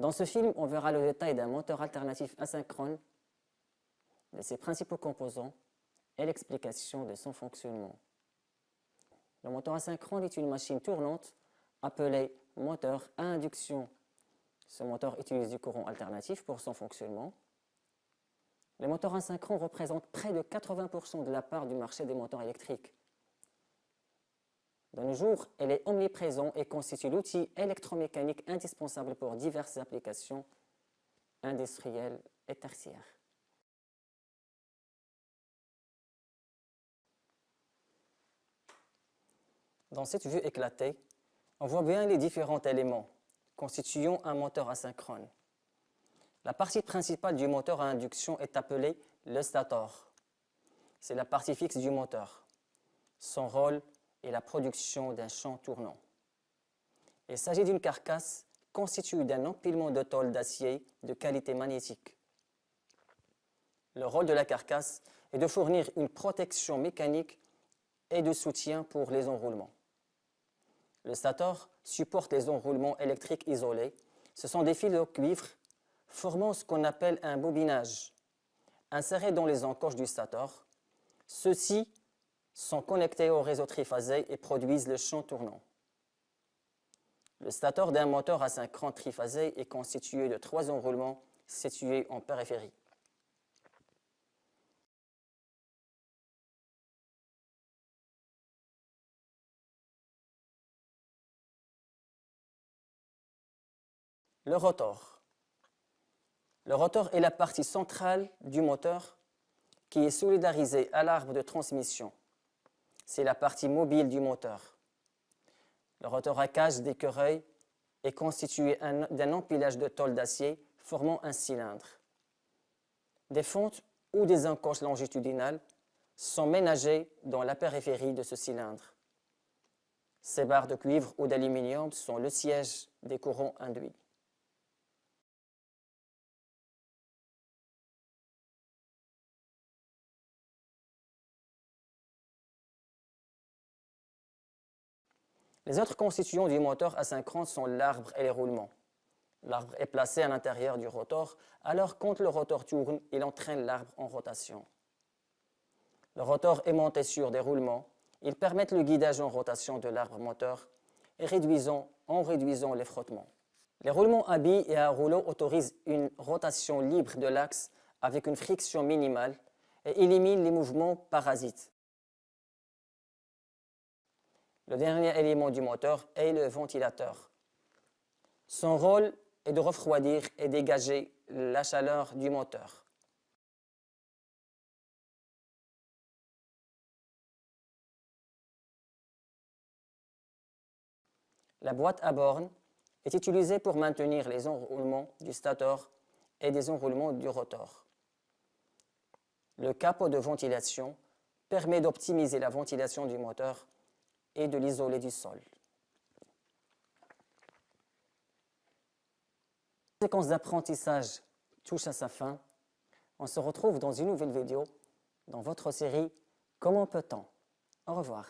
Dans ce film, on verra le détail d'un moteur alternatif asynchrone, de ses principaux composants et l'explication de son fonctionnement. Le moteur asynchrone est une machine tournante appelée moteur à induction. Ce moteur utilise du courant alternatif pour son fonctionnement. Les moteurs asynchrones représentent près de 80% de la part du marché des moteurs électriques. De nos jours, elle est omniprésente et constitue l'outil électromécanique indispensable pour diverses applications industrielles et tertiaires. Dans cette vue éclatée, on voit bien les différents éléments constituant un moteur asynchrone. La partie principale du moteur à induction est appelée le stator. C'est la partie fixe du moteur. Son rôle est la production d'un champ tournant. Il s'agit d'une carcasse constituée d'un empilement de tôle d'acier de qualité magnétique. Le rôle de la carcasse est de fournir une protection mécanique et de soutien pour les enroulements. Le stator supporte les enroulements électriques isolés. Ce sont des fils de cuivre formant ce qu'on appelle un bobinage, insérés dans les encoches du stator. Ceux-ci sont connectés au réseau triphasé et produisent le champ tournant. Le stator d'un moteur asynchrone triphasé est constitué de trois enroulements situés en périphérie. Le rotor. Le rotor est la partie centrale du moteur qui est solidarisée à l'arbre de transmission. C'est la partie mobile du moteur. Le rotor à cage d'écureuil est constitué d'un empilage de tôle d'acier formant un cylindre. Des fentes ou des encoches longitudinales sont ménagées dans la périphérie de ce cylindre. Ces barres de cuivre ou d'aluminium sont le siège des courants induits. Les autres constituants du moteur asynchrone sont l'arbre et les roulements. L'arbre est placé à l'intérieur du rotor, alors quand le rotor tourne, il entraîne l'arbre en rotation. Le rotor est monté sur des roulements. Ils permettent le guidage en rotation de l'arbre moteur et réduisant, en réduisant les frottements. Les roulements à billes et à rouleau autorisent une rotation libre de l'axe avec une friction minimale et éliminent les mouvements parasites. Le dernier élément du moteur est le ventilateur. Son rôle est de refroidir et dégager la chaleur du moteur. La boîte à borne est utilisée pour maintenir les enroulements du stator et des enroulements du rotor. Le capot de ventilation permet d'optimiser la ventilation du moteur et de l'isoler du sol. La séquence d'apprentissage touche à sa fin. On se retrouve dans une nouvelle vidéo dans votre série Comment peut-on? Au revoir.